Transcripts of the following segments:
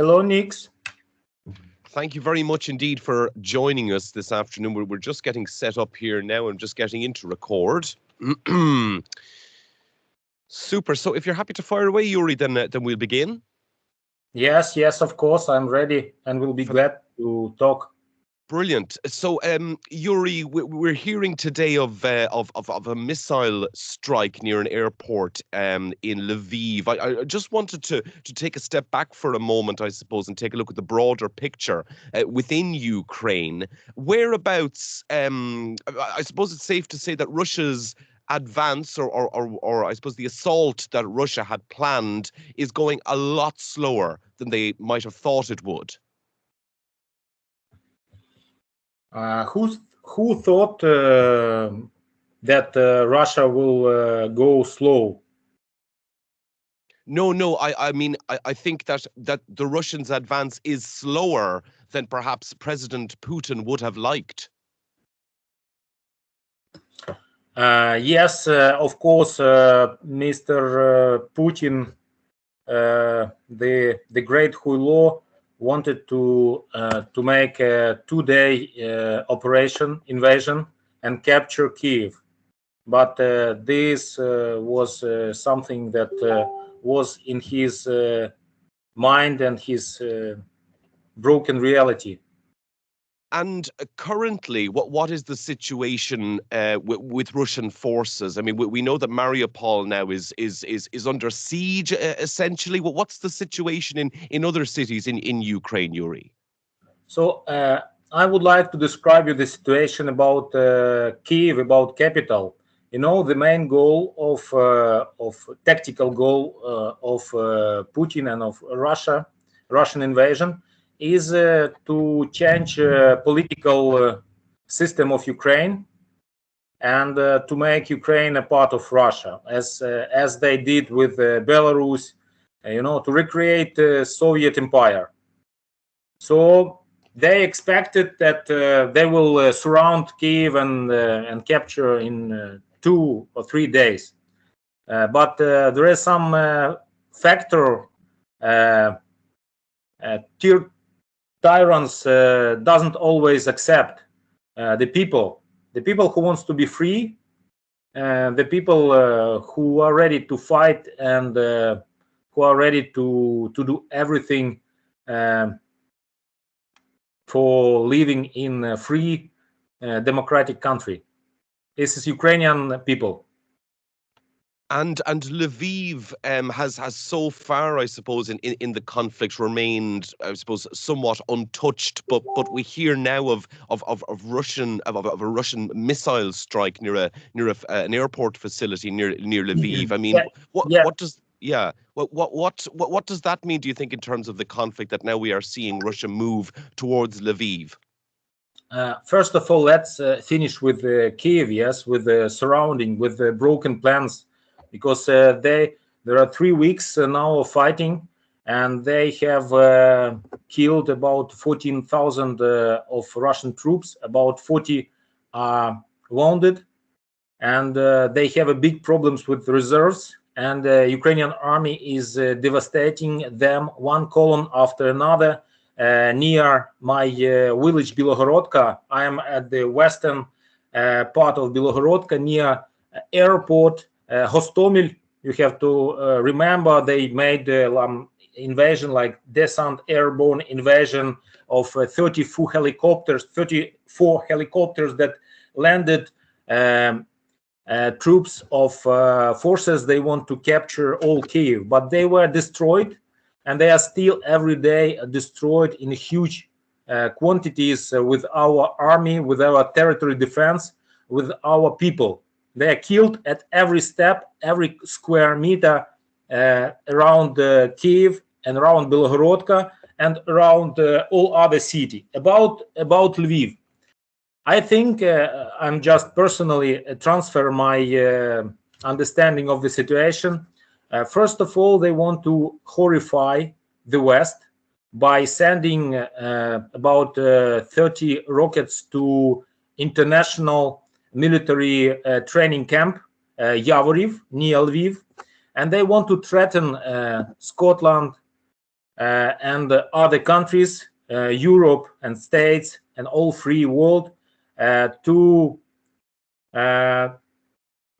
Hello, Nix. Thank you very much indeed for joining us this afternoon. We're, we're just getting set up here now and just getting into record. Super. So if you're happy to fire away, Yuri, then uh, then we'll begin. Yes, yes, of course, I'm ready and we'll be glad to talk. Brilliant. So, um, Yuri, we're hearing today of, uh, of, of of a missile strike near an airport um, in Lviv. I, I, just wanted to to take a step back for a moment, I suppose, and take a look at the broader picture uh, within Ukraine. Whereabouts? Um, I suppose it's safe to say that Russia's advance or, or, or, or, I suppose the assault that Russia had planned is going a lot slower than they might have thought it would. Uh, who who thought uh, that uh, Russia will uh, go slow? No, no. I, I mean, I, I think that that the Russians' advance is slower than perhaps President Putin would have liked. Uh, yes, uh, of course, Mr. Putin, the the great Huilo, wanted to uh, to make a two-day uh, operation invasion and capture Kiev, but uh, this was something that was in his mind and his broken reality. And uh, currently, what what is the situation uh, with, with, Russian forces? I mean, we, we, know that Mariupol now is is is is under siege. Uh, essentially, well, what's the situation in in other cities in in Ukraine, Yuri? So uh, I would like to describe you the situation about uh, Kiev, about capital. You know, the main goal of uh, of tactical goal of Putin and of Russia, Russian invasion is uh, to change uh, political uh, system of Ukraine and to make Ukraine a part of Russia, as as they did with Belarus, you know, to recreate the Soviet Empire. So they expected that uh, they will uh, surround Kiev and uh, and capture in two or three days. but there is some factor tier tyrants uh, doesn't always accept uh, the people. The people who wants to be free uh, the people uh, who are ready to fight and uh, who are ready to to do everything um, for living in a free democratic country. This is ukrainian people and and Lviv um, has has so far, I suppose, in, in, in, the conflict remained, I suppose, somewhat untouched. But but we hear now of of, of, of Russian of, of a Russian missile strike near a near a, uh, an airport facility near near Lviv. I mean, yeah. what yeah. what does yeah what, what what what what does that mean? Do you think in terms of the conflict that now we are seeing Russia move towards Lviv? Uh, first of all, let's uh, finish with uh, Kiev, yes, with the surrounding, with the broken plans because uh, they there are three weeks uh, now of fighting and they have uh, killed about 14,000 of Russian troops, about 40 are wounded, and they have a big problems with reserves and the Ukrainian army is uh, devastating them one column after another uh, near my uh, village Bilohorodka. I am at the western part of Bilohorodka near airport uh, Hostomel, you have to uh, remember they made the um, invasion like descent airborne invasion of uh, 34 helicopters, 34 helicopters that landed um, uh, troops of uh, forces they want to capture all Kiev, but they were destroyed and they are still every day destroyed in huge uh, quantities with our army, with our territory defense, with our people. They are killed at every step, every square meter uh, around uh, Kiev and around Belgorodka and around uh, all other city. About about Lviv, I think uh, I'm just personally uh, transfer my uh, understanding of the situation. first of all, they want to horrify the West by sending about 30 rockets to international military uh, training camp, uh, Yavoriv, near Lviv, and they want to threaten uh, Scotland, and other countries, Europe and states, and all free world to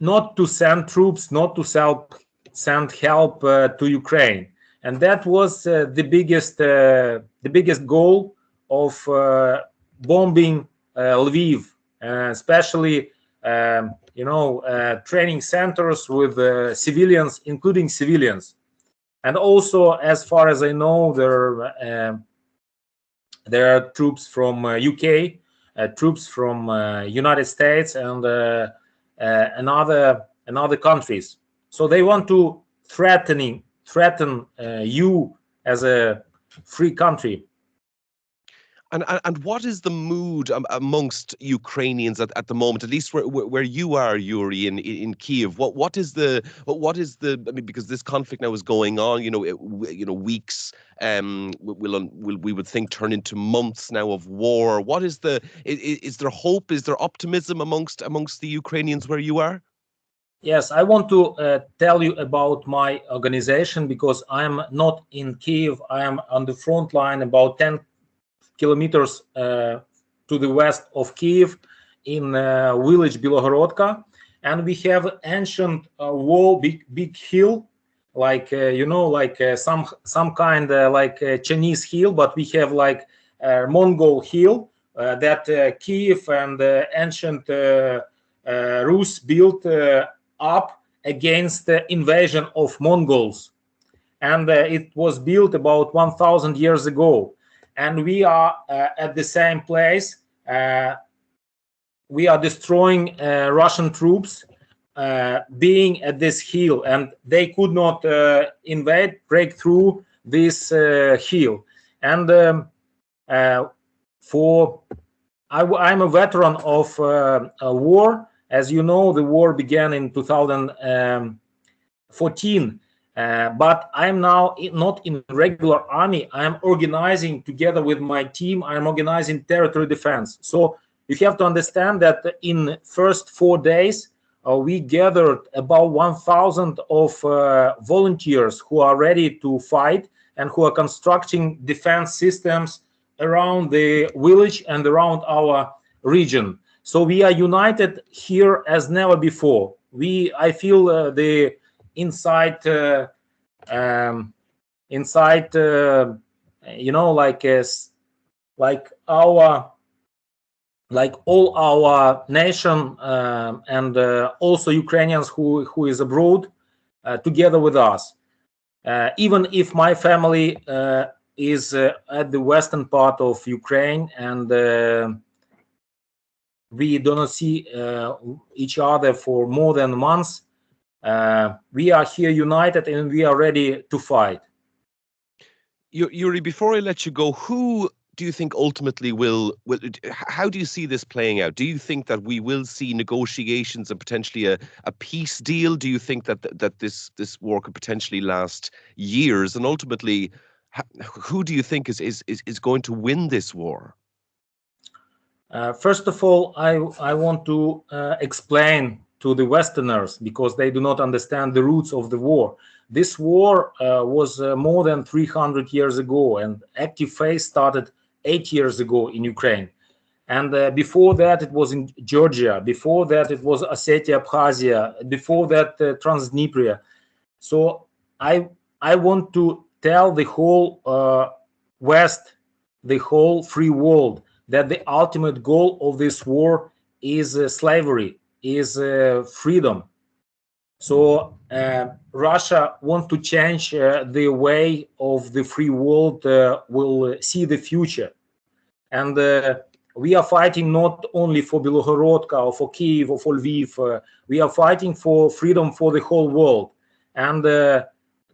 not to send troops, not to sell, send help uh, to Ukraine, and that was uh, the biggest uh, the biggest goal of bombing Lviv, especially um, you know training centers with civilians, including civilians, and also as far as I know, there um, there are troops from UK, troops from United States, and uh, another another countries. So they want to threatening threaten uh, you as a free country. And, and what is the mood amongst Ukrainians at, at the moment, at least where, where you are, Yuri, in, in Kiev? What what is the what is the? I mean, because this conflict now is going on, you know, it, you know, weeks um will will we would think turn into months now of war. What is the? Is, is there hope? Is there optimism amongst amongst the Ukrainians where you are? Yes, I want to uh, tell you about my organization because I'm not in Kiev. I am on the front line, about 10 kilometers uh, to the west of Kiev in uh, village Bilogorodka. And we have ancient uh, wall, big, big hill, like, uh, you know, like uh, some, some kind uh, like Chinese hill, but we have like Mongol hill that Kiev and ancient Rus built up against the invasion of Mongols. And uh, it was built about 1000 years ago and we are uh, at the same place. Uh, we are destroying uh, Russian troops being at this hill, and they could not invade, break through this hill. And um, for I, am a veteran of uh, a war. As you know, the war began in 2014 uh, but I'm now not in regular army. I'm organizing together with my team. I'm organizing territory defense. So you have to understand that in first four days, uh, we gathered about 1,000 of uh, volunteers who are ready to fight and who are constructing defense systems around the village and around our region. So we are united here as never before. We, I feel uh, the inside uh, um, inside uh, you know like as like our like all our nation uh, and uh, also Ukrainians who who is abroad uh, together with us. Uh, even if my family uh, is at the western part of Ukraine and we do not see each other for more than months, uh, we are here united and we are ready to fight. Yuri, before I let you go, who do you think ultimately will, will how do you see this playing out? Do you think that we will see negotiations and potentially a, a peace deal? Do you think that that this this war could potentially last years? And ultimately, who do you think is is is, is going to win this war? Uh, first of all, I I want to uh, explain to the Westerners because they do not understand the roots of the war. This war uh, was uh, more than 300 years ago, and active phase started eight years ago in Ukraine. And uh, before that, it was in Georgia. Before that, it was Ossetia, Abkhazia. Before that, uh, Transnistria. So I I want to tell the whole uh, West, the whole free world, that the ultimate goal of this war is uh, slavery is uh, freedom. So uh, Russia want to change uh, the way of the free world will see the future. And we are fighting not only for Bilogorodka or for Kiev or for Lviv. we are fighting for freedom for the whole world. And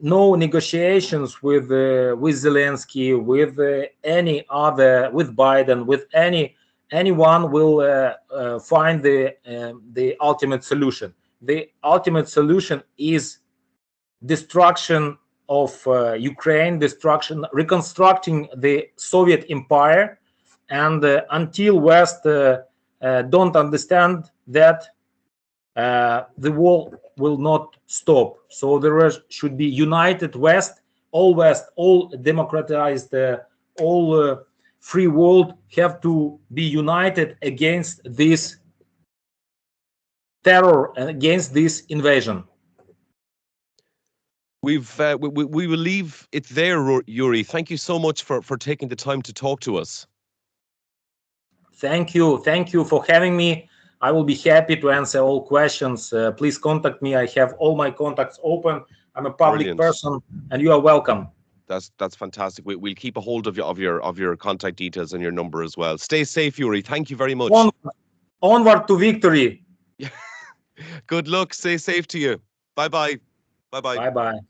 no negotiations with uh, with Zelensky, with uh, any other, with Biden, with any anyone will uh, uh, find the um, the ultimate solution. The ultimate solution is destruction of uh, Ukraine, destruction, reconstructing the Soviet empire, and uh, until West uh, uh, don't understand that the war will not stop. So there should be united West all West, all democratized, all free world have to be united against this terror and against this invasion. We've uh, we, we will leave it there, Yuri. Thank you so much for for taking the time to talk to us. Thank you, thank you for having me. I will be happy to answer all questions. Uh, please contact me. I have all my contacts open. I'm a public Brilliant. person, and you are welcome. That's that's fantastic. We, we'll keep a hold of your of your of your contact details and your number as well. Stay safe, Yuri. Thank you very much. On, onward to victory. Good luck. Stay safe to you. Bye bye. Bye bye. Bye bye.